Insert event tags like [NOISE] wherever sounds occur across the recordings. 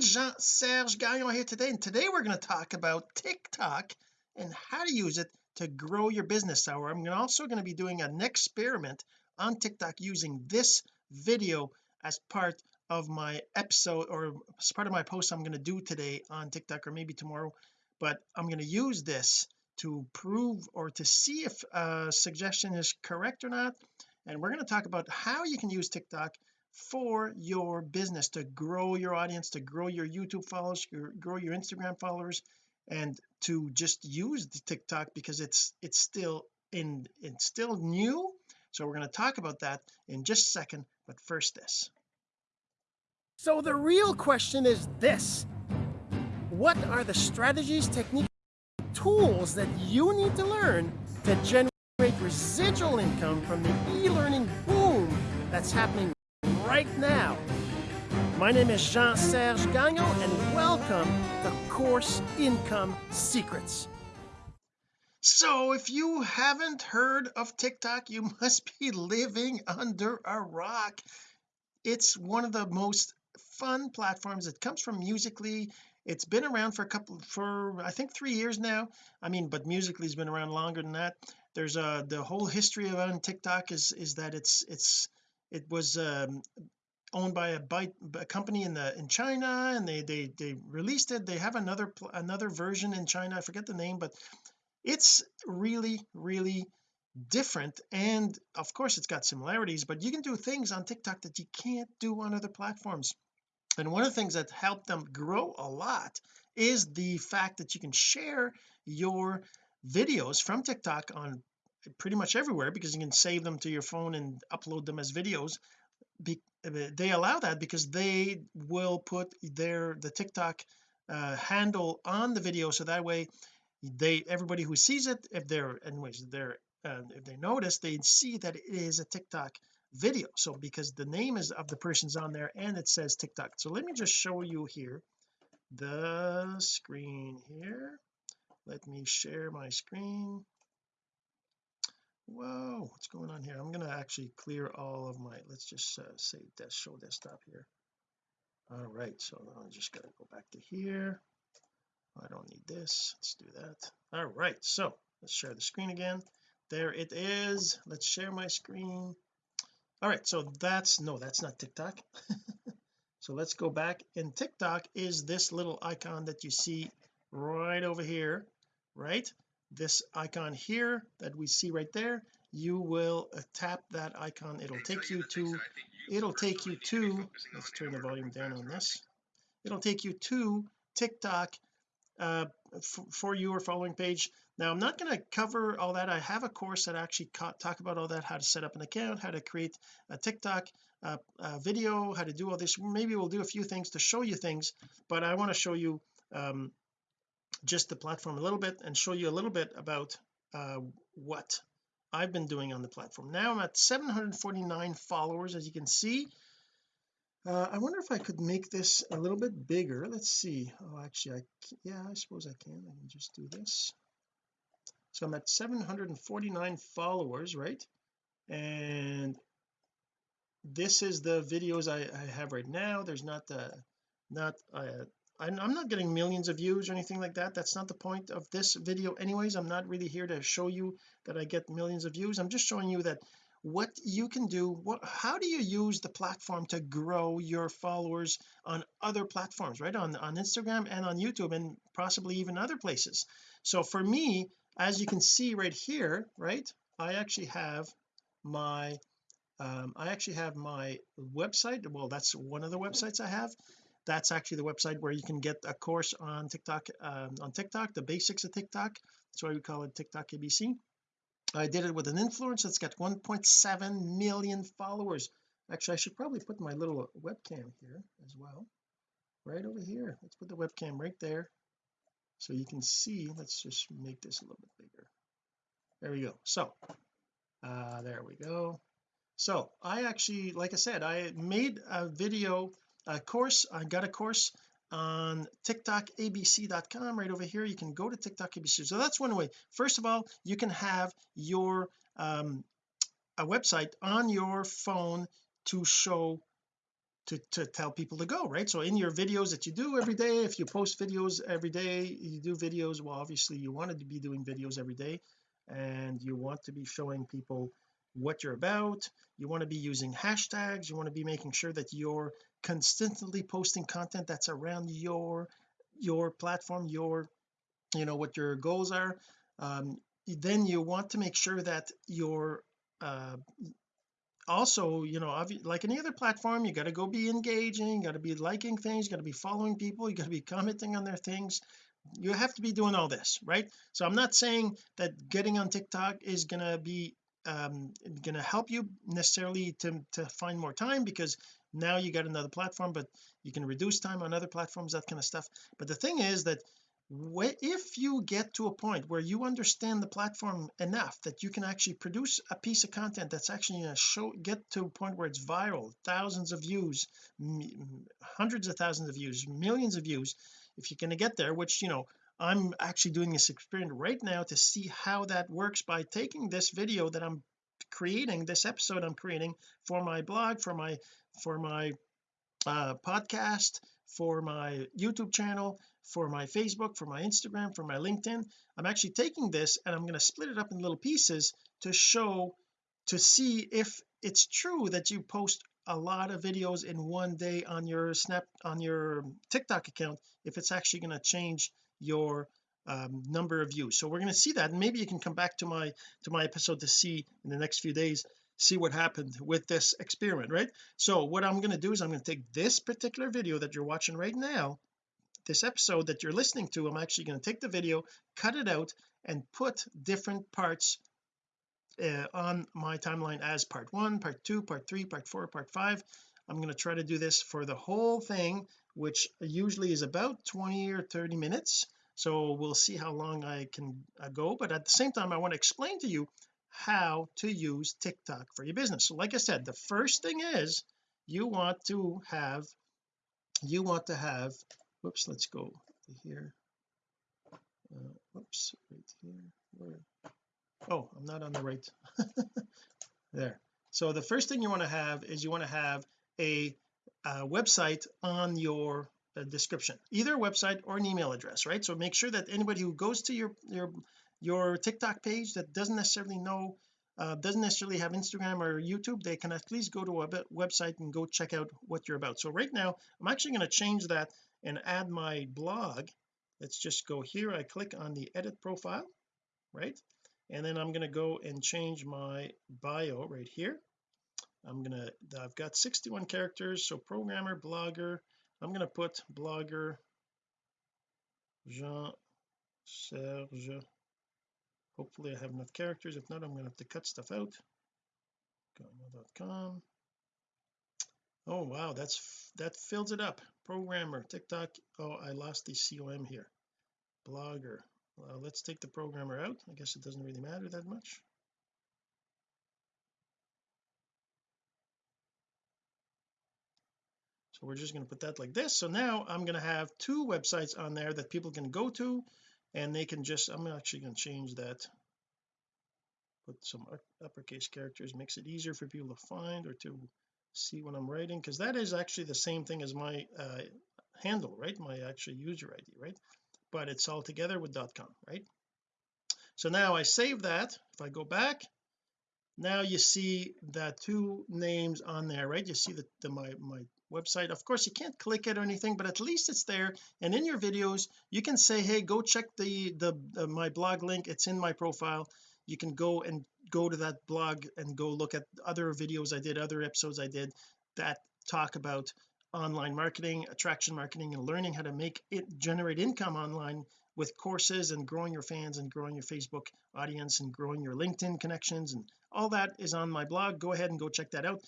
friend Jean-Serge Gagnon here today and today we're going to talk about TikTok and how to use it to grow your business. So I'm also going to be doing an experiment on TikTok using this video as part of my episode or as part of my post I'm going to do today on TikTok or maybe tomorrow. But I'm going to use this to prove or to see if a suggestion is correct or not. And we're going to talk about how you can use TikTok for your business to grow your audience to grow your YouTube followers grow your Instagram followers and to just use the TikTok because it's it's still in it's still new. So we're going to talk about that in just a second but first this. So the real question is this. What are the strategies techniques tools that you need to learn to generate residual income from the e-learning boom that's happening right now. My name is Jean-Serge Gagnon and welcome to Course Income Secrets. So if you haven't heard of TikTok you [LAUGHS] must be living under a rock. It's one of the most fun platforms. It comes from Musical.ly. It's been around for a couple for I think three years now. I mean but Musical.ly's been around longer than that. There's a uh, the whole history of on TikTok is is that it's it's it was um, owned by a, a company in the in China and they they they released it. They have another another version in China. I forget the name but it's really really different. And of course it's got similarities but you can do things on TikTok that you can't do on other platforms. And one of the things that helped them grow a lot is the fact that you can share your videos from TikTok on pretty much everywhere because you can save them to your phone and upload them as videos. Be, they allow that because they will put their the TikTok uh, handle on the video. So that way they everybody who sees it if they're anyways they're uh, if they notice they see that it is a TikTok video. So because the name is of the person's on there and it says TikTok. So let me just show you here the screen here. Let me share my screen whoa what's going on here? I'm going to actually clear all of my let's just uh, say that show desktop here. All right so I'm just going to go back to here. I don't need this. Let's do that. All right so let's share the screen again. There it is. Let's share my screen. All right so that's no that's not TikTok. [LAUGHS] So let's go back and TikTok is this little icon that you see right over here right this icon here that we see right there you will uh, tap that icon. It'll take you to it'll take you to let's turn the volume down on this. It'll take you to TikTok uh, for your following page. Now I'm not going to cover all that. I have a course that actually talk about all that how to set up an account how to create a TikTok uh, video how to do all this. Maybe we'll do a few things to show you things but I want to show you um, just the platform a little bit and show you a little bit about uh, what I've been doing on the platform. Now I'm at 749 followers as you can see. Uh, I wonder if I could make this a little bit bigger. Let's see. Oh actually I yeah I suppose I can. I can just do this. So I'm at 749 followers right? And this is the videos I, I have right now. There's not the not uh, I'm not getting millions of views or anything like that. That's not the point of this video anyways. I'm not really here to show you that I get millions of views. I'm just showing you that what you can do what how do you use the platform to grow your followers on other platforms right? On on Instagram and on YouTube and possibly even other places. So for me as you can see right here right I actually have my um, I actually have my website. Well that's one of the websites I have that's actually the website where you can get a course on TikTok um, on TikTok the basics of TikTok. That's why we call it TikTok ABC I did it with an influencer that's got 1.7 million followers. Actually I should probably put my little webcam here as well. Right over here. Let's put the webcam right there. So you can see let's just make this a little bit bigger. There we go. So uh there we go. So I actually like I said I made a video a course I got a course on tiktokabc.com right over here. You can go to TikTok ABC so that's one way. First of all you can have your um a website on your phone to show to, to tell people to go right? So in your videos that you do every day if you post videos every day you do videos. Well obviously you wanted to be doing videos every day and you want to be showing people what you're about. You want to be using hashtags. You want to be making sure that you're consistently posting content that's around your your platform your you know what your goals are um, then you want to make sure that your uh, also you know like any other platform you got to go be engaging you got to be liking things you got to be following people you got to be commenting on their things. You have to be doing all this right? So I'm not saying that getting on TikTok is gonna be um gonna help you necessarily to to find more time because now you got another platform but you can reduce time on other platforms that kind of stuff. But the thing is that if you get to a point where you understand the platform enough that you can actually produce a piece of content that's actually going to show get to a point where it's viral thousands of views hundreds of thousands of views millions of views if you're going to get there which you know I'm actually doing this experiment right now to see how that works by taking this video that I'm creating this episode I'm creating for my blog for my for my uh, podcast for my YouTube channel for my Facebook for my Instagram for my LinkedIn. I'm actually taking this and I'm going to split it up in little pieces to show to see if it's true that you post a lot of videos in one day on your snap on your TikTok account if it's actually going to change your um, number of views. So we're going to see that. And maybe you can come back to my to my episode to see in the next few days see what happened with this experiment right? So what I'm going to do is I'm going to take this particular video that you're watching right now this episode that you're listening to I'm actually going to take the video cut it out and put different parts uh, on my timeline as part one part two part three part four part five. I'm going to try to do this for the whole thing which usually is about 20 or 30 minutes. So we'll see how long I can uh, go but at the same time I want to explain to you how to use TikTok for your business. So like I said the first thing is you want to have you want to have whoops let's go to here. Uh, whoops right here where? Oh I'm not on the right [LAUGHS] there. So the first thing you want to have is you want to have a, a website on your uh, description either a website or an email address right? So make sure that anybody who goes to your your your TikTok page that doesn't necessarily know uh, doesn't necessarily have Instagram or YouTube they can at least go to a website and go check out what you're about. So right now I'm actually going to change that and add my blog. Let's just go here. I click on the edit profile right? And then I'm going to go and change my bio right here. I'm gonna I've got 61 characters so programmer blogger. I'm going to put blogger Jean Serge hopefully I have enough characters. If not I'm going to have to cut stuff out. Com. Oh wow that's that fills it up. Programmer TikTok. Oh I lost the com here. Blogger. Let's take the programmer out. I guess it doesn't really matter that much. So we're just going to put that like this. So now I'm going to have two websites on there that people can go to and they can just I'm actually going to change that. Put some uppercase characters makes it easier for people to find or to see what I'm writing because that is actually the same thing as my uh, handle right? My actual user ID right? But it's all together with .com right? So now I save that. If I go back now you see the two names on there right? You see the, the my my website. Of course you can't click it or anything but at least it's there. And in your videos you can say hey go check the the, the my blog link. It's in my profile. You can go and go to that blog and go look at other videos I did other episodes I did that talk about online marketing attraction marketing and learning how to make it generate income online with courses and growing your fans and growing your Facebook audience and growing your LinkedIn connections and all that is on my blog. Go ahead and go check that out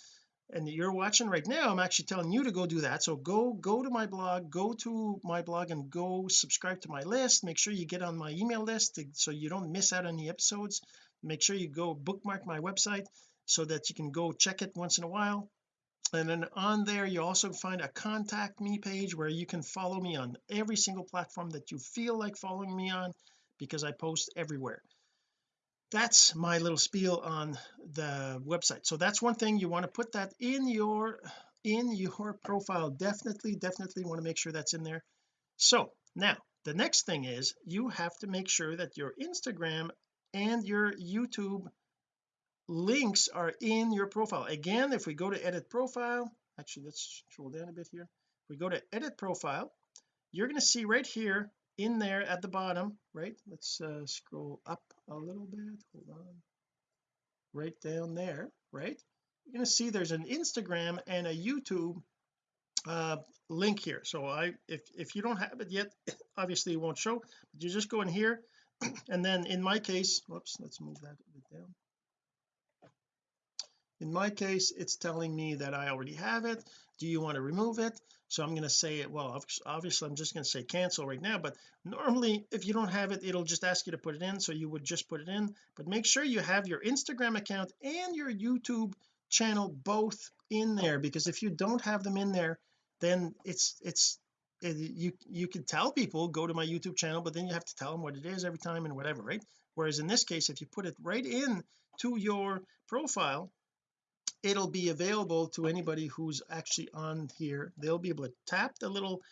and you're watching right now I'm actually telling you to go do that. So go go to my blog go to my blog and go subscribe to my list. Make sure you get on my email list to, so you don't miss out on the episodes. Make sure you go bookmark my website so that you can go check it once in a while. And then on there you also find a contact me page where you can follow me on every single platform that you feel like following me on because I post everywhere that's my little spiel on the website. So that's one thing you want to put that in your in your profile. Definitely definitely want to make sure that's in there. So now the next thing is you have to make sure that your Instagram and your YouTube links are in your profile. Again if we go to edit profile actually let's scroll down a bit here. If we go to edit profile you're going to see right here in there at the bottom right? Let's uh, scroll up a little bit hold on. Right down there right? You're going to see there's an Instagram and a YouTube uh link here. So I if if you don't have it yet [COUGHS] obviously it won't show but you just go in here [COUGHS] and then in my case whoops let's move that a bit down. In my case it's telling me that I already have it. Do you want to remove it so I'm going to say it well obviously I'm just going to say cancel right now but normally if you don't have it it'll just ask you to put it in so you would just put it in. But make sure you have your Instagram account and your YouTube channel both in there because if you don't have them in there then it's it's it, you you can tell people go to my YouTube channel but then you have to tell them what it is every time and whatever right? Whereas in this case if you put it right in to your profile it'll be available to anybody who's actually on here. They'll be able to tap the little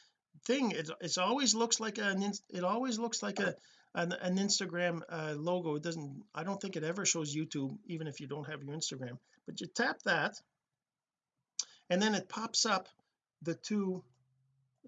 thing. It, it always looks like an it always looks like a an, an Instagram uh, logo. It doesn't I don't think it ever shows YouTube even if you don't have your Instagram. But you tap that and then it pops up the two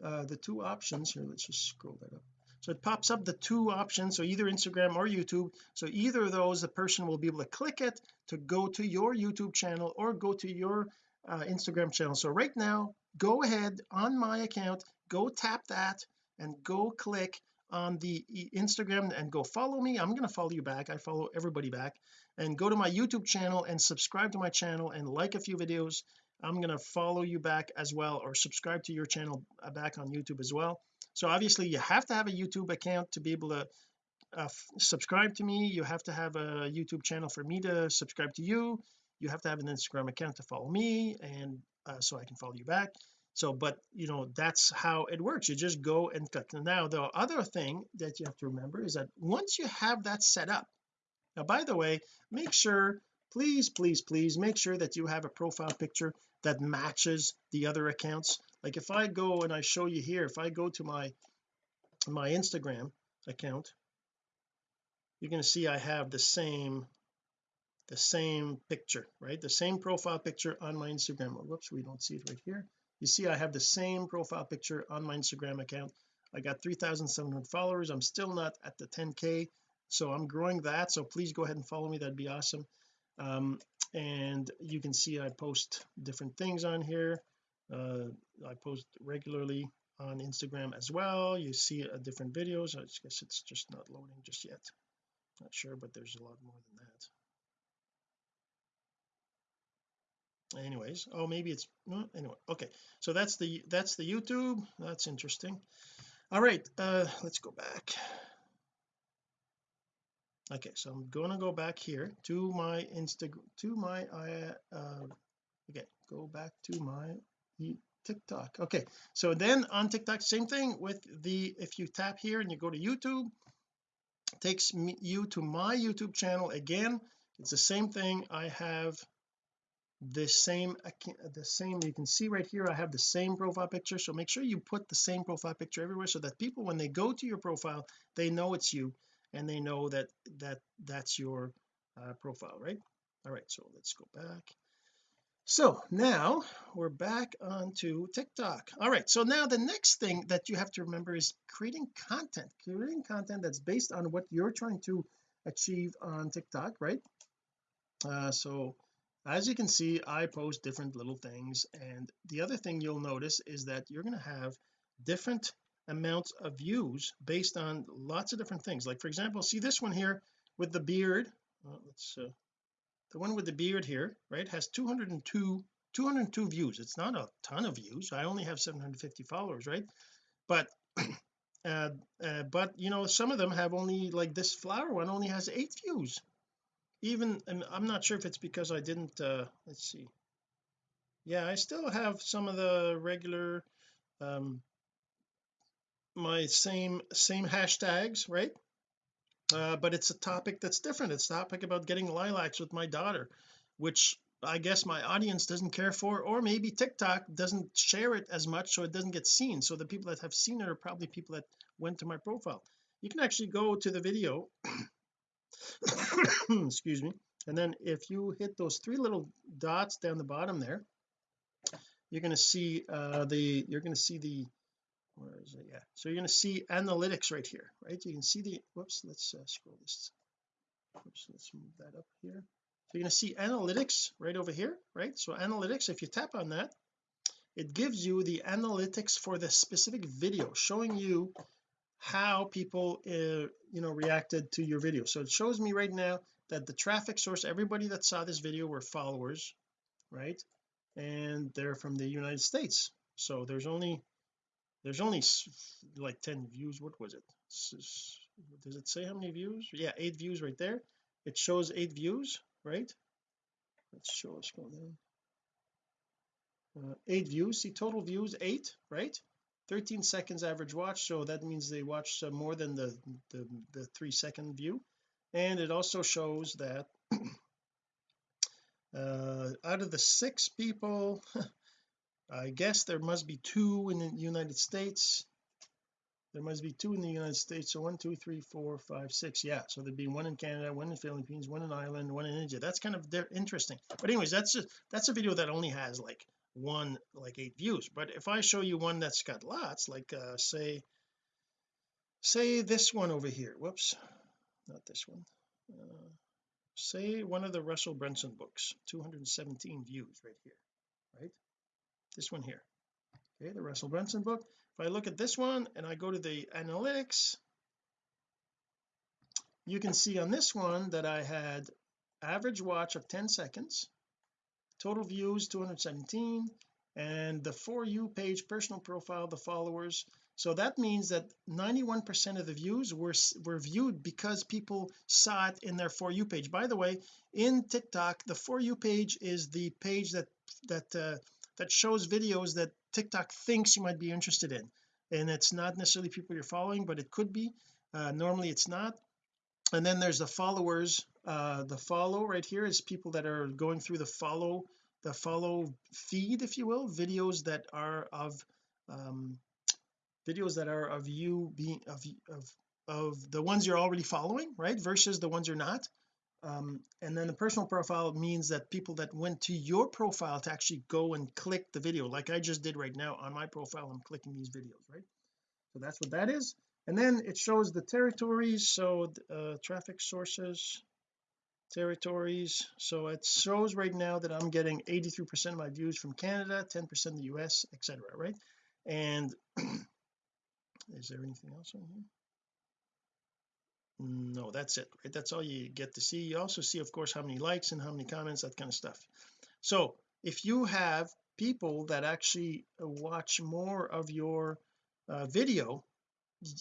uh the two options here. Let's just scroll that up so it pops up the two options so either Instagram or YouTube. So either of those the person will be able to click it to go to your YouTube channel or go to your uh, Instagram channel. So right now go ahead on my account go tap that and go click on the Instagram and go follow me. I'm going to follow you back. I follow everybody back. And go to my YouTube channel and subscribe to my channel and like a few videos. I'm going to follow you back as well or subscribe to your channel uh, back on YouTube as well so obviously you have to have a YouTube account to be able to uh, subscribe to me. You have to have a YouTube channel for me to subscribe to you. You have to have an Instagram account to follow me and uh, so I can follow you back. So but you know that's how it works. You just go and click. Now the other thing that you have to remember is that once you have that set up now by the way make sure please please please make sure that you have a profile picture that matches the other accounts. Like if I go and I show you here if I go to my my Instagram account you're going to see I have the same the same picture right? The same profile picture on my Instagram. Oh, whoops we don't see it right here. You see I have the same profile picture on my Instagram account. I got 3,700 followers. I'm still not at the 10k so I'm growing that. So please go ahead and follow me. That'd be awesome um, and you can see I post different things on here. Uh, I post regularly on Instagram as well. You see uh, different videos. I guess it's just not loading just yet. Not sure but there's a lot more than that. Anyways oh maybe it's no anyway okay. So that's the that's the YouTube. That's interesting. All right uh let's go back okay so I'm gonna go back here to my Instagram to my uh, uh okay go back to my TikTok. Okay so then on TikTok same thing with the if you tap here and you go to YouTube takes me, you to my YouTube channel again. It's the same thing. I have the same the same you can see right here I have the same profile picture. So make sure you put the same profile picture everywhere so that people when they go to your profile they know it's you and they know that that that's your uh, profile right? All right so let's go back. So now we're back onto TikTok. All right so now the next thing that you have to remember is creating content creating content that's based on what you're trying to achieve on TikTok right? Uh, so as you can see I post different little things and the other thing you'll notice is that you're going to have different amounts of views based on lots of different things. Like for example see this one here with the beard? Uh, let's uh, the one with the beard here right has 202 202 views. It's not a ton of views. I only have 750 followers right? But [CLEARS THROAT] uh, uh, but you know some of them have only like this flower one only has eight views. Even and I'm not sure if it's because I didn't uh let's see. Yeah I still have some of the regular um my same same hashtags right? Uh, but it's a topic that's different. It's a topic about getting lilacs with my daughter which I guess my audience doesn't care for or maybe TikTok doesn't share it as much so it doesn't get seen. So the people that have seen it are probably people that went to my profile. You can actually go to the video [COUGHS] excuse me and then if you hit those three little dots down the bottom there you're going to see uh the you're going to see the where is it? Yeah. So you're going to see analytics right here right? You can see the whoops let's uh, scroll this. Oops, let's move that up here. So you're going to see analytics right over here right? So analytics if you tap on that it gives you the analytics for the specific video showing you how people uh, you know reacted to your video. So it shows me right now that the traffic source everybody that saw this video were followers right? And they're from the United States. So there's only there's only like 10 views. What was it? Does it say how many views? Yeah eight views right there. It shows eight views right? Let's show us go down. Uh, eight views. See total views eight right? 13 seconds average watch so that means they watched uh, more than the, the the three second view. And it also shows that [CLEARS THROAT] uh out of the six people [LAUGHS] I guess there must be two in the United States. There must be two in the United States. So one two three four five six. Yeah. So there'd be one in Canada one in the Philippines one in Ireland one in India. That's kind of interesting. But anyways that's just that's a video that only has like one like eight views. But if I show you one that's got lots like uh say say this one over here. Whoops. Not this one. Uh, say one of the Russell Brunson books. 217 views right here. Right this one here. Okay the Russell Brunson book. If I look at this one and I go to the analytics you can see on this one that I had average watch of 10 seconds total views 217 and the for you page personal profile the followers. So that means that 91 percent of the views were were viewed because people saw it in their for you page. By the way in TikTok the for you page is the page that that uh, that shows videos that TikTok thinks you might be interested in. And it's not necessarily people you're following but it could be. Uh, normally it's not. And then there's the followers uh, the follow right here is people that are going through the follow the follow feed if you will videos that are of um, videos that are of you being of of of the ones you're already following right versus the ones you're not um, and then the personal profile means that people that went to your profile to actually go and click the video like I just did right now on my profile I'm clicking these videos right? So that's what that is. And then it shows the territories so uh, traffic sources territories. So it shows right now that I'm getting 83 percent of my views from Canada 10 percent the US etc right? And [CLEARS THROAT] is there anything else on here no that's it right? That's all you get to see. You also see of course how many likes and how many comments that kind of stuff. So if you have people that actually watch more of your uh, video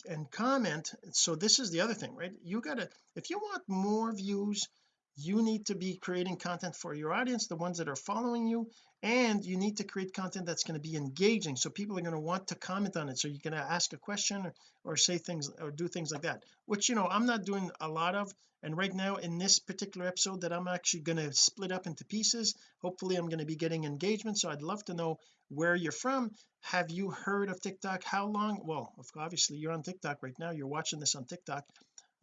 and comment so this is the other thing right? You gotta if you want more views you need to be creating content for your audience the ones that are following you and you need to create content that's going to be engaging. So people are going to want to comment on it. So you're going to ask a question or, or say things or do things like that which you know I'm not doing a lot of. And right now in this particular episode that I'm actually going to split up into pieces hopefully I'm going to be getting engagement. So I'd love to know where you're from. Have you heard of TikTok? How long? Well obviously you're on TikTok right now. You're watching this on TikTok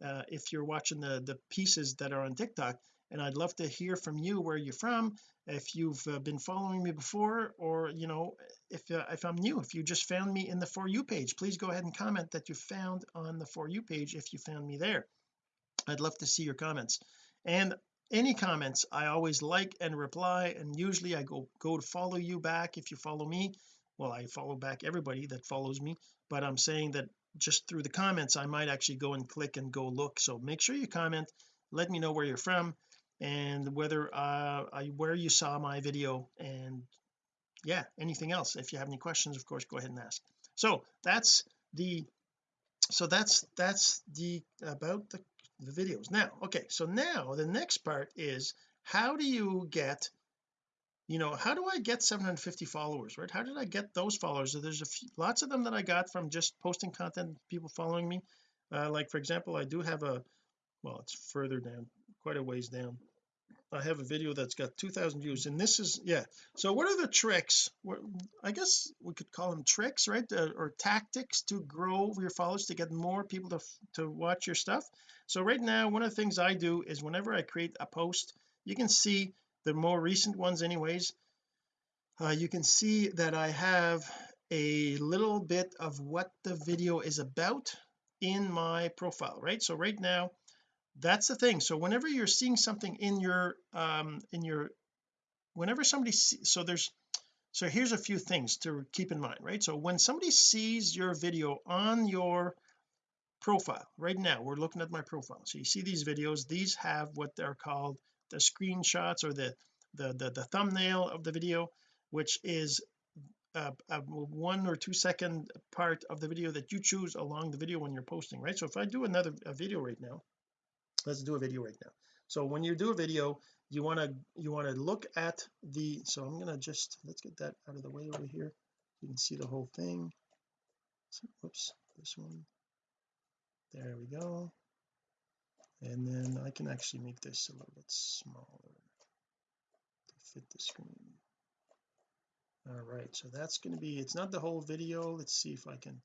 uh, if you're watching the the pieces that are on TikTok. And I'd love to hear from you where you're from if you've uh, been following me before or you know if uh, if I'm new if you just found me in the for you page. Please go ahead and comment that you found on the for you page if you found me there. I'd love to see your comments. And any comments I always like and reply and usually I go go to follow you back if you follow me. Well I follow back everybody that follows me but I'm saying that just through the comments I might actually go and click and go look. So make sure you comment let me know where you're from and whether uh I, where you saw my video and yeah anything else. If you have any questions of course go ahead and ask. So that's the so that's that's the about the, the videos. Now okay so now the next part is how do you get you know how do I get 750 followers right? How did I get those followers? There's a few lots of them that I got from just posting content people following me. Uh, like for example I do have a well it's further down quite a ways down. I have a video that's got 2000 views and this is yeah. So what are the tricks? What I guess we could call them tricks right? Uh, or tactics to grow your followers to get more people to to watch your stuff. So right now one of the things I do is whenever I create a post you can see the more recent ones anyways uh, you can see that I have a little bit of what the video is about in my profile right? So right now that's the thing. So whenever you're seeing something in your um in your whenever somebody see, so there's so here's a few things to keep in mind right? So when somebody sees your video on your profile right now we're looking at my profile. So you see these videos these have what they're called the screenshots or the the the, the thumbnail of the video which is a, a, one or two second part of the video that you choose along the video when you're posting right? So if I do another video right now let's do a video right now. So when you do a video you want to you want to look at the so I'm going to just let's get that out of the way over here. You can see the whole thing. So, whoops this one. There we go and then I can actually make this a little bit smaller to fit the screen. All right so that's going to be it's not the whole video. Let's see if I can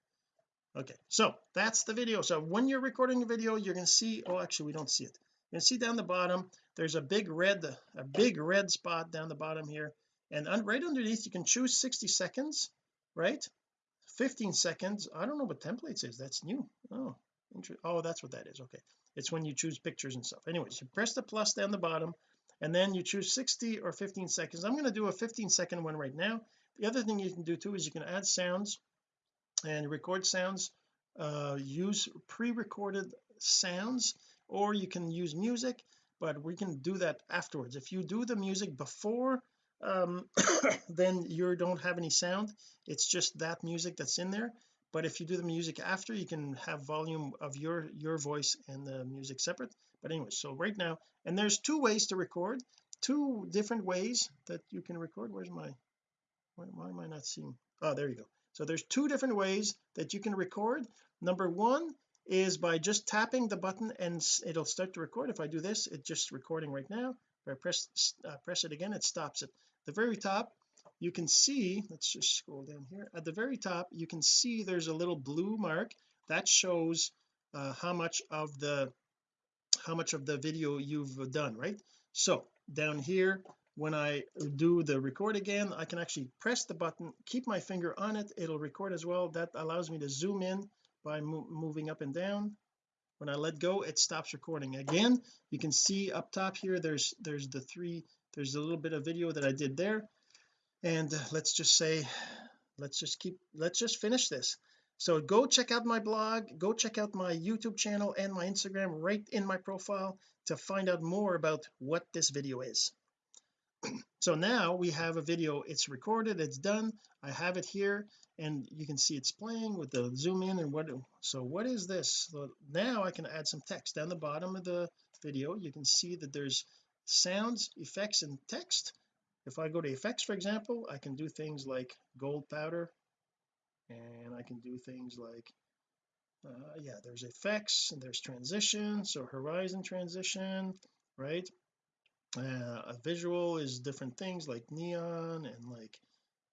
okay so that's the video. So when you're recording a video you're going to see oh actually we don't see it. You can see down the bottom there's a big red a big red spot down the bottom here. And un right underneath you can choose 60 seconds right? 15 seconds. I don't know what templates is. That's new. Oh oh that's what that is. Okay it's when you choose pictures and stuff. Anyways you press the plus down the bottom and then you choose 60 or 15 seconds. I'm going to do a 15 second one right now. The other thing you can do too is you can add sounds and record sounds. Uh, use pre-recorded sounds or you can use music but we can do that afterwards. If you do the music before um [COUGHS] then you don't have any sound. It's just that music that's in there but if you do the music after you can have volume of your your voice and the music separate. But anyway so right now and there's two ways to record two different ways that you can record. Where's my why, why am I not seeing? Oh there you go. So there's two different ways that you can record. Number one is by just tapping the button and it'll start to record. If I do this it's just recording right now. If I press uh, press it again it stops it. The very top you can see let's just scroll down here. At the very top you can see there's a little blue mark that shows uh, how much of the how much of the video you've done right? So down here when I do the record again I can actually press the button keep my finger on it it'll record as well. That allows me to zoom in by mo moving up and down. When I let go it stops recording. Again you can see up top here there's there's the three there's a little bit of video that I did there and uh, let's just say let's just keep let's just finish this. So go check out my blog go check out my YouTube channel and my Instagram right in my profile to find out more about what this video is. [CLEARS THROAT] So now we have a video. It's recorded it's done. I have it here and you can see it's playing with the zoom in and what so what is this? So now I can add some text. Down the bottom of the video you can see that there's sounds effects and text if I go to effects for example I can do things like gold powder and I can do things like uh, yeah there's effects and there's transition so horizon transition right? Uh, a visual is different things like neon and like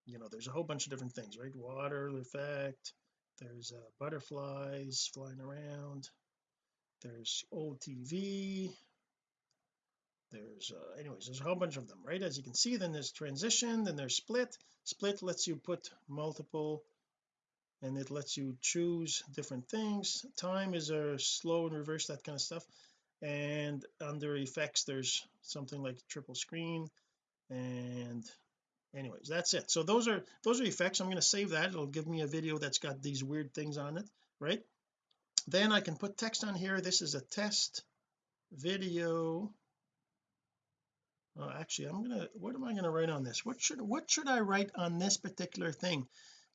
you know there's a whole bunch of different things right? Water effect there's uh, butterflies flying around there's old TV there's uh, anyways there's a whole bunch of them right? As you can see then there's transition then there's split. Split lets you put multiple and it lets you choose different things. Time is a slow and reverse that kind of stuff. And under effects there's something like triple screen and anyways that's it. So those are those are effects. I'm going to save that. It'll give me a video that's got these weird things on it right? Then I can put text on here. This is a test video oh, actually I'm gonna what am I to write on this? What should what should I write on this particular thing?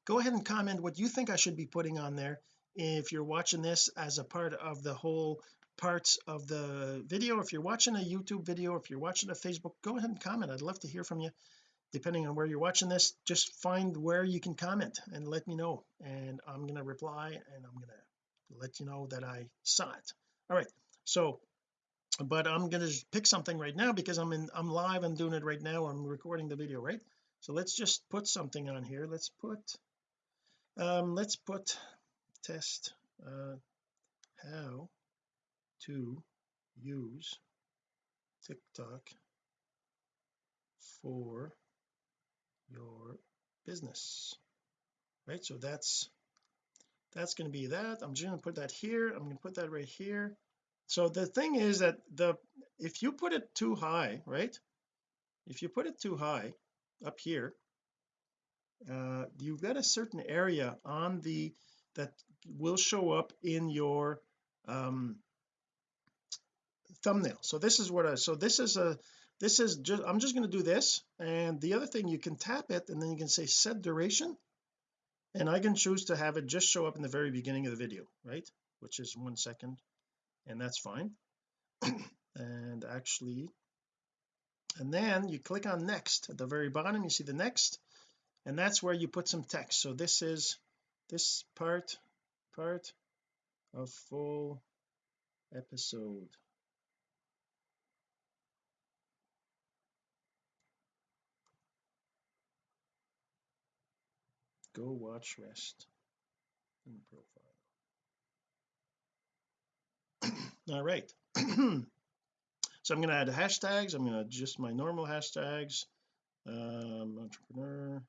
Go ahead and comment what you think I should be putting on there. If you're watching this as a part of the whole parts of the video if you're watching a YouTube video if you're watching a Facebook go ahead and comment. I'd love to hear from you. Depending on where you're watching this just find where you can comment and let me know. And I'm going to reply and I'm going to let you know that I saw it. All right. So but I'm going to pick something right now because I'm in I'm live I'm doing it right now I'm recording the video right? So let's just put something on here. Let's put um let's put test uh how to use TikTok for your business right? So that's that's going to be that. I'm just going to put that here. I'm going to put that right here so the thing is that the if you put it too high right? If you put it too high up here uh you've got a certain area on the that will show up in your um thumbnail. So this is what I so this is a this is just I'm just going to do this and the other thing you can tap it and then you can say set duration and I can choose to have it just show up in the very beginning of the video right? Which is one second and that's fine. [CLEARS THROAT] And actually and then you click on next. At the very bottom you see the next and that's where you put some text. So this is this part part of full episode. Go watch rest in profile all right. [CLEARS THROAT] So I'm going to add hashtags. I'm going to just my normal hashtags. Um entrepreneur.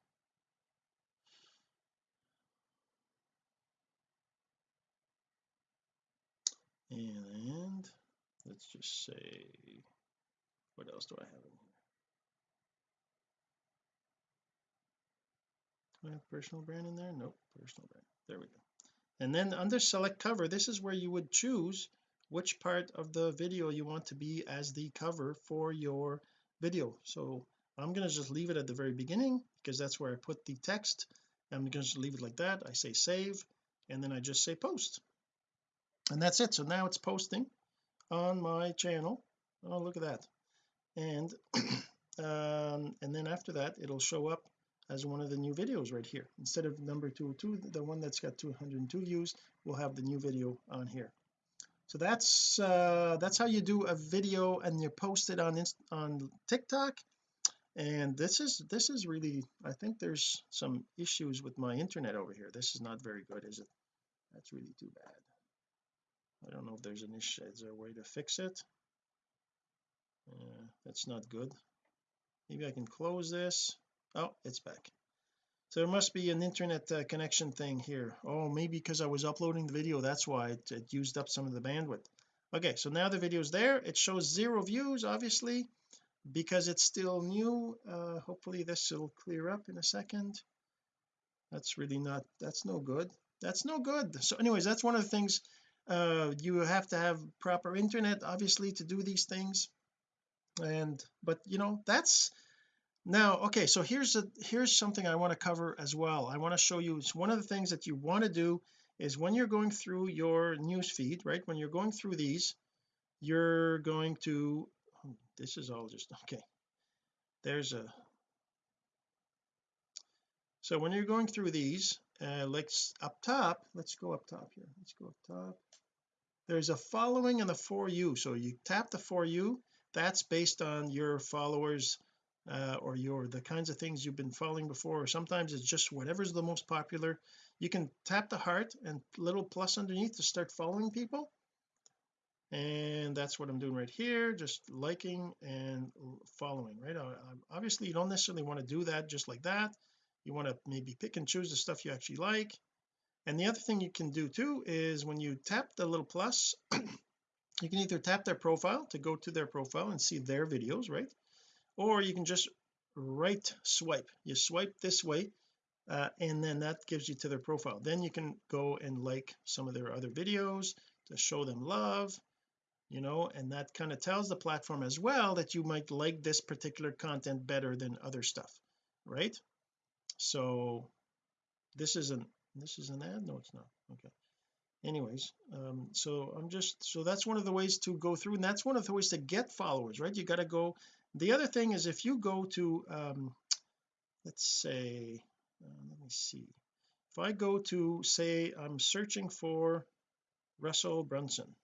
And let's just say what else do I have in here? Do I have personal brand in there? Nope personal brand. There we go. And then under select cover this is where you would choose which part of the video you want to be as the cover for your video. So I'm going to just leave it at the very beginning because that's where I put the text. I'm going to just leave it like that. I say save and then I just say post. And that's it. So now it's posting on my channel. Oh look at that. And [CLEARS THROAT] um and then after that it'll show up as one of the new videos right here. Instead of number 202 the one that's got 202 views will have the new video on here so that's uh that's how you do a video and you post it on on TikTok. And this is this is really I think there's some issues with my internet over here. This is not very good is it? That's really too bad. I don't know if there's an issue. Is there a way to fix it? Uh, that's not good. Maybe I can close this. Oh it's back so there must be an internet uh, connection thing here. Oh maybe because I was uploading the video that's why it, it used up some of the bandwidth. Okay so now the video is there. It shows zero views obviously because it's still new. Uh hopefully this will clear up in a second. That's really not that's no good. That's no good. So anyways that's one of the things uh you have to have proper internet obviously to do these things. And but you know that's now okay so here's a here's something I want to cover as well. I want to show you it's one of the things that you want to do is when you're going through your news feed right when you're going through these you're going to oh, this is all just okay. There's a so when you're going through these uh let's up top let's go up top here let's go up top. There's a following and the for you so you tap the for you that's based on your followers uh, or your the kinds of things you've been following before or sometimes it's just whatever's the most popular you can tap the heart and little plus underneath to start following people. And that's what I'm doing right here just liking and following right? Obviously you don't necessarily want to do that just like that. You want to maybe pick and choose the stuff you actually like. And the other thing you can do too is when you tap the little plus [CLEARS THROAT] you can either tap their profile to go to their profile and see their videos right or you can just right swipe. You swipe this way uh, and then that gives you to their profile. Then you can go and like some of their other videos to show them love you know and that kind of tells the platform as well that you might like this particular content better than other stuff right? So this is an this is an ad? No it's not. Okay. Anyways um so I'm just so that's one of the ways to go through and that's one of the ways to get followers right? You got to go the other thing is if you go to um let's say uh, let me see. If I go to say I'm searching for Russell Brunson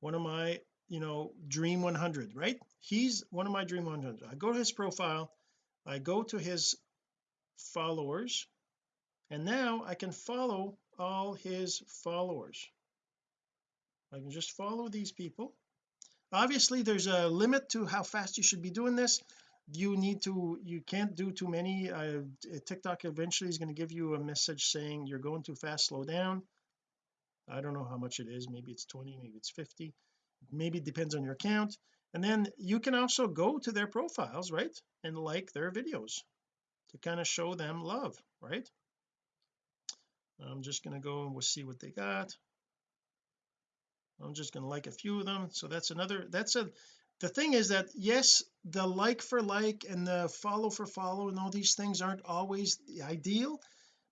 one of my you know dream 100 right? He's one of my dream 100 I go to his profile I go to his followers and now I can follow all his followers. I can just follow these people obviously there's a limit to how fast you should be doing this. You need to you can't do too many. Uh, TikTok eventually is going to give you a message saying you're going too fast slow down. I don't know how much it is. Maybe it's 20 maybe it's 50 maybe it depends on your account. And then you can also go to their profiles right and like their videos to kind of show them love right? I'm just going to go and we'll see what they got I'm just going to like a few of them. So that's another that's a the thing is that yes the like for like and the follow for follow and all these things aren't always the ideal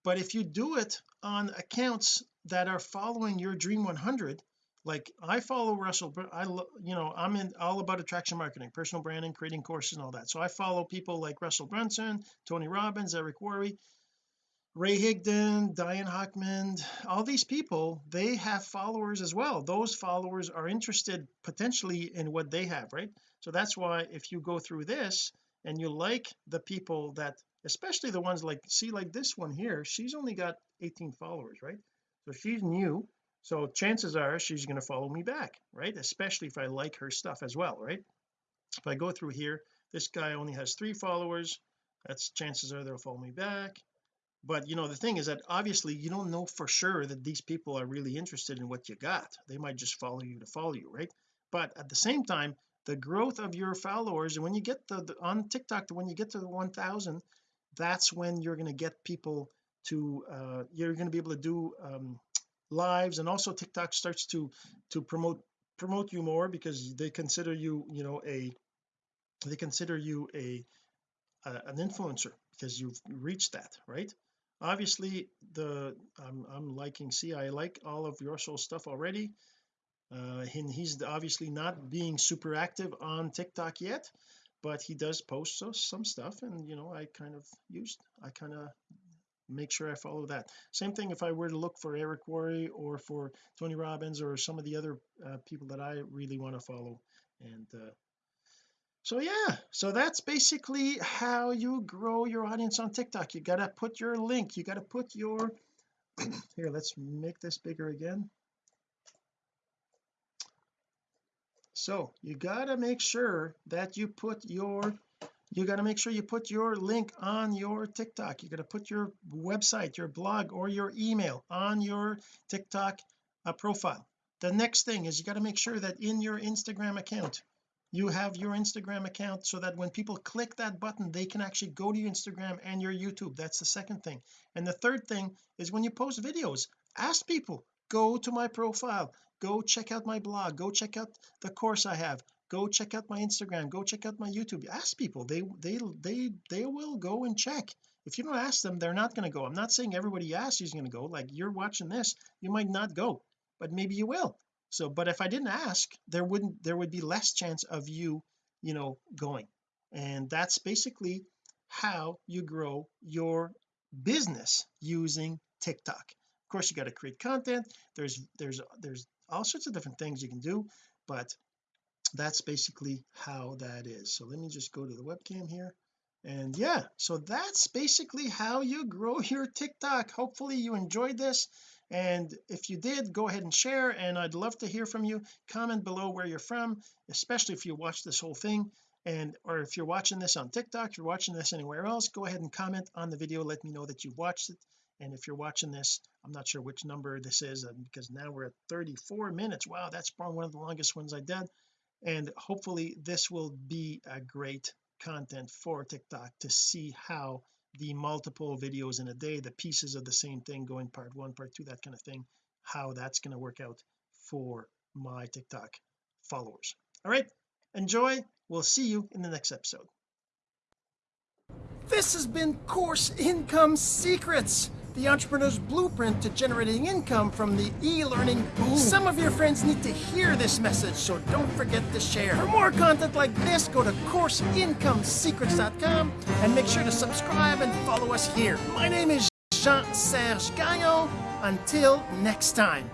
but if you do it on accounts that are following your dream 100 like I follow Russell but I you know I'm in all about attraction marketing personal branding creating courses and all that. So I follow people like Russell Brunson Tony Robbins Eric Worre Ray Higdon Diane Hochman all these people they have followers as well. Those followers are interested potentially in what they have right? So that's why if you go through this and you like the people that especially the ones like see like this one here she's only got 18 followers right? So she's new. So chances are she's going to follow me back right? Especially if I like her stuff as well right? If I go through here this guy only has three followers. That's chances are they'll follow me back but you know the thing is that obviously you don't know for sure that these people are really interested in what you got. They might just follow you to follow you right? But at the same time the growth of your followers and when you get the, the on TikTok when you get to the 1000 that's when you're going to get people to uh you're going to be able to do um lives and also TikTok starts to to promote promote you more because they consider you you know a they consider you a, a an influencer because you've reached that right obviously the I'm, I'm liking see I like all of your soul stuff already uh and he's obviously not being super active on TikTok yet but he does post some stuff and you know I kind of used I kind of make sure I follow that. Same thing if I were to look for Eric Worre or for Tony Robbins or some of the other uh, people that I really want to follow and uh, so yeah so that's basically how you grow your audience on TikTok. You got to put your link you got to put your [CLEARS THROAT] here let's make this bigger again. So you got to make sure that you put your you got to make sure you put your link on your TikTok. You got to put your website your blog or your email on your TikTok uh, profile. The next thing is you got to make sure that in your Instagram account you have your Instagram account so that when people click that button they can actually go to your Instagram and your YouTube. That's the second thing. And the third thing is when you post videos ask people go to my profile. Go check out my blog. Go check out the course I have. Go check out my Instagram. Go check out my YouTube. Ask people. They they they they will go and check. If you don't ask them they're not going to go. I'm not saying everybody you ask is going to go. Like you're watching this. You might not go but maybe you will so but if I didn't ask there wouldn't there would be less chance of you you know going. And that's basically how you grow your business using TikTok. Of course you got to create content. There's there's there's all sorts of different things you can do but that's basically how that is. So let me just go to the webcam here. And yeah so that's basically how you grow [LAUGHS] your TikTok. Hopefully you enjoyed this and if you did go ahead and share and I'd love to hear from you. Comment below where you're from especially if you watch this whole thing and or if you're watching this on TikTok you're watching this anywhere else go ahead and comment on the video. Let me know that you've watched it. And if you're watching this I'm not sure which number this is uh, because now we're at 34 minutes. Wow that's probably one of the longest ones I did. And hopefully this will be a great content for TikTok to see how the multiple videos in a day the pieces of the same thing going part one part two that kind of thing how that's going to work out for my TikTok followers. All right enjoy. We'll see you in the next episode. This has been course income secrets the entrepreneur's blueprint to generating income from the e-learning boom. Some of your friends need to hear this message, so don't forget to share. For more content like this, go to CourseIncomeSecrets.com and make sure to subscribe and follow us here. My name is Jean-Serge Gagnon. Until next time.